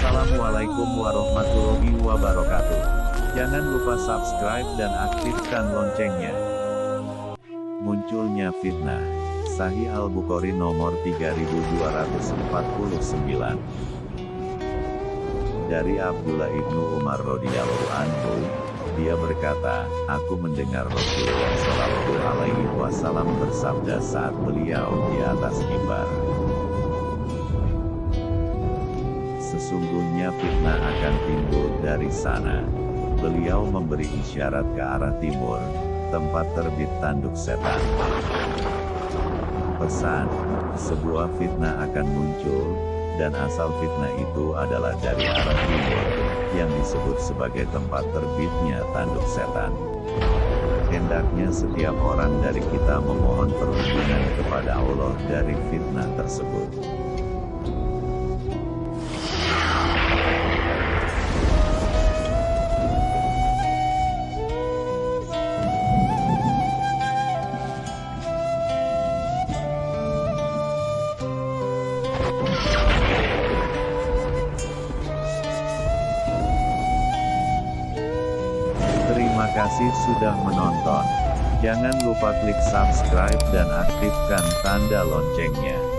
Wassalamualaikum warahmatullahi wabarakatuh. Jangan lupa subscribe dan aktifkan loncengnya. Munculnya fitnah. Sahih Al-Bukhari nomor 3249. Dari Abdullah ibnu Umar radhiyallahu anhu, dia berkata, aku mendengar Rasulullah Shallallahu Alaihi Wasallam bersabda saat beliau di atas mimbar. Sesungguhnya fitnah akan timbul dari sana. Beliau memberi isyarat ke arah timur, tempat terbit tanduk setan. Pesan, sebuah fitnah akan muncul, dan asal fitnah itu adalah dari arah timur, yang disebut sebagai tempat terbitnya tanduk setan. Hendaknya setiap orang dari kita memohon perlindungan kepada Allah dari fitnah tersebut. Terima kasih sudah menonton. Jangan lupa klik subscribe dan aktifkan tanda loncengnya.